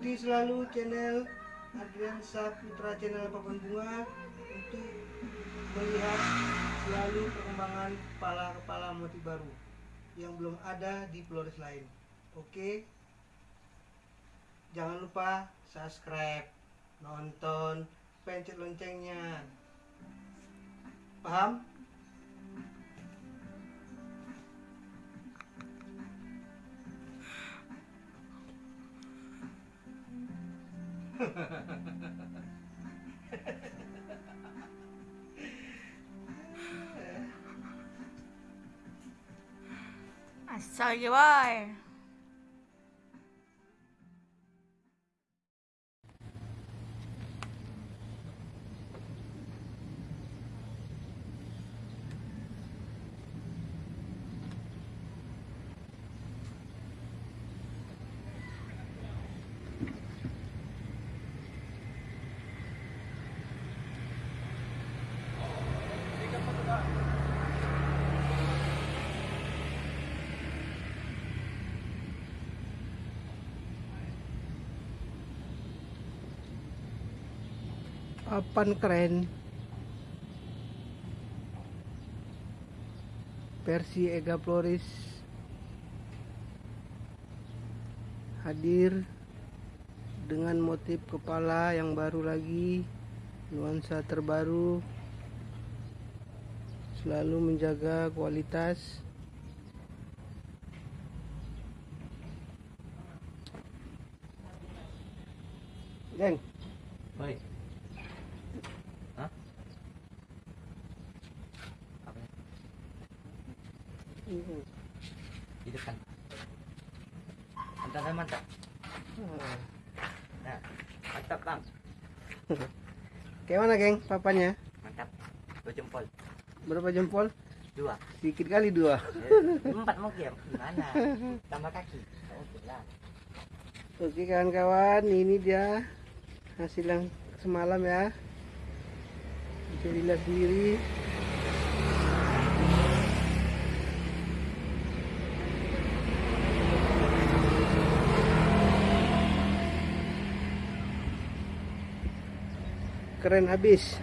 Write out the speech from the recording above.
ikuti selalu channel Adrian Saputra channel Papan Bunga untuk melihat selalu perkembangan kepala-kepala motif baru yang belum ada di Flores lain. Oke. Jangan lupa subscribe, nonton, pencet loncengnya. Paham? I saw you are. Papan keren. Versi Ega Floris hadir dengan motif kepala yang baru lagi, nuansa terbaru, selalu menjaga kualitas. Geng, Baik. Di depan. Mantap, mantap. Nah, mantap bang. mana geng papanya? Mantap. Dua jempol. Berapa jempol? Dua. Sedikit kali dua. Eh, Empat mungkin. Gimana? Tambah kaki. Oke. Oke kawan-kawan, ini dia hasil yang semalam ya. Bisa dilihat sendiri. Keren habis.